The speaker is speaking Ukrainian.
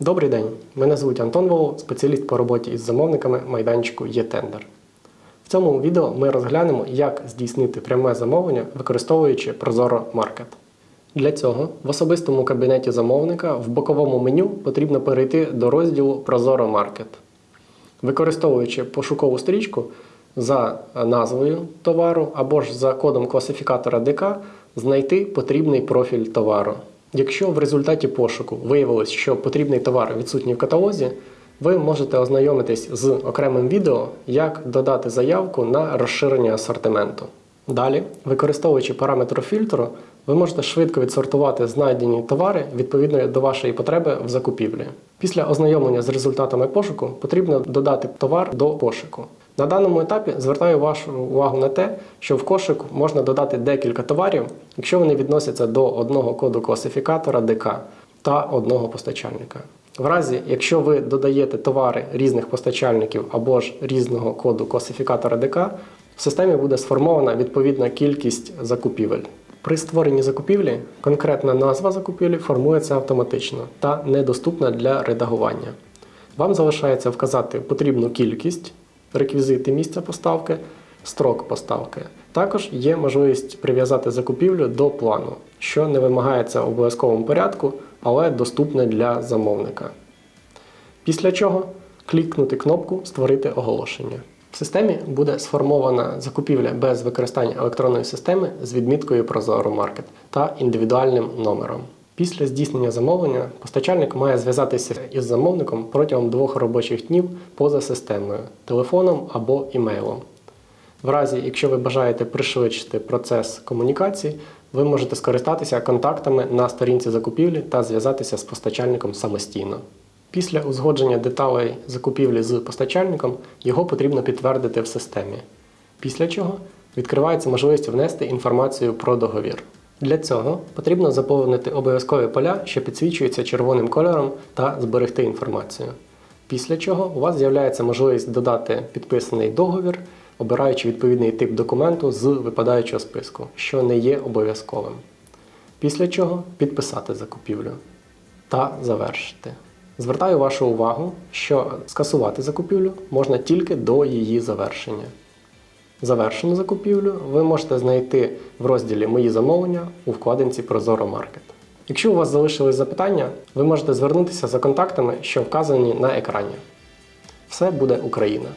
Добрий день, мене звуть Антон Волов, спеціаліст по роботі із замовниками майданчику «Є-тендер». В цьому відео ми розглянемо, як здійснити пряме замовлення, використовуючи Prozoro Market. Для цього в особистому кабінеті замовника в боковому меню потрібно перейти до розділу Prozoro Market. Використовуючи пошукову стрічку за назвою товару або ж за кодом класифікатора ДК, знайти потрібний профіль товару. Якщо в результаті пошуку виявилось, що потрібний товар відсутній в каталозі, ви можете ознайомитись з окремим відео, як додати заявку на розширення асортименту. Далі, використовуючи параметр фільтру, ви можете швидко відсортувати знайдені товари відповідно до вашої потреби в закупівлі. Після ознайомлення з результатами пошуку потрібно додати товар до пошуку. На даному етапі звертаю вашу увагу на те, що в кошик можна додати декілька товарів, якщо вони відносяться до одного коду класифікатора ДК та одного постачальника. В разі, якщо ви додаєте товари різних постачальників або ж різного коду класифікатора ДК, в системі буде сформована відповідна кількість закупівель. При створенні закупівлі конкретна назва закупівлі формується автоматично та недоступна для редагування. Вам залишається вказати потрібну кількість, реквізити місця поставки, строк поставки. Також є можливість прив'язати закупівлю до плану, що не вимагається в обов'язковому порядку, але доступне для замовника. Після чого клікнути кнопку Створити оголошення. В системі буде сформована закупівля без використання електронної системи з відміткою Prozoro Market та індивідуальним номером. Після здійснення замовлення постачальник має зв'язатися із замовником протягом двох робочих днів поза системою, телефоном або імейлом. В разі, якщо ви бажаєте пришвидшити процес комунікації, ви можете скористатися контактами на сторінці закупівлі та зв'язатися з постачальником самостійно. Після узгодження деталей закупівлі з постачальником його потрібно підтвердити в системі. Після чого відкривається можливість внести інформацію про договір. Для цього потрібно заповнити обов'язкові поля, що підсвічуються червоним кольором, та зберегти інформацію. Після чого у вас з'являється можливість додати підписаний договір, обираючи відповідний тип документу з випадаючого списку, що не є обов'язковим. Після чого підписати закупівлю та завершити. Звертаю вашу увагу, що скасувати закупівлю можна тільки до її завершення. Завершену закупівлю ви можете знайти в розділі Мої замовлення у вкладинці Прозоро Маркет. Якщо у вас залишились запитання, ви можете звернутися за контактами, що вказані на екрані. Все буде Україна!